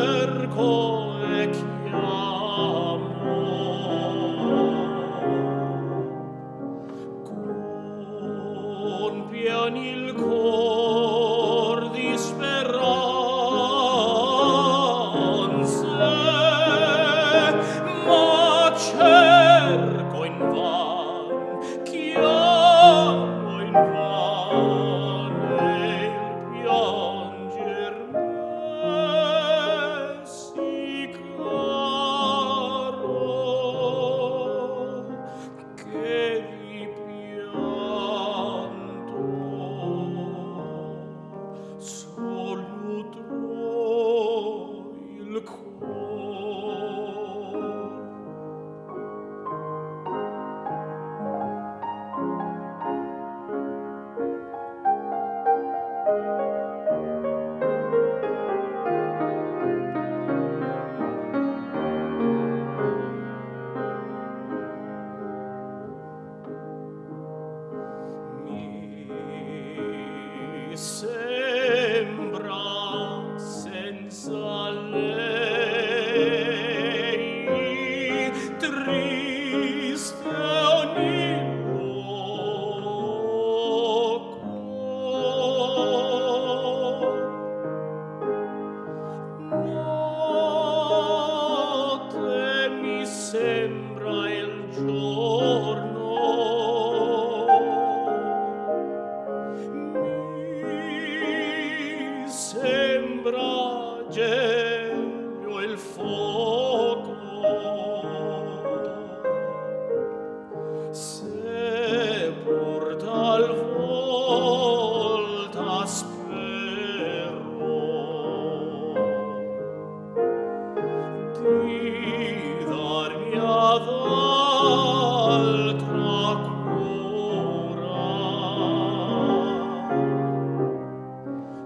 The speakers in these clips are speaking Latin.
cerco e chiamo. Con piani cor di speranze ma cerco van chiamo in van.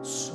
So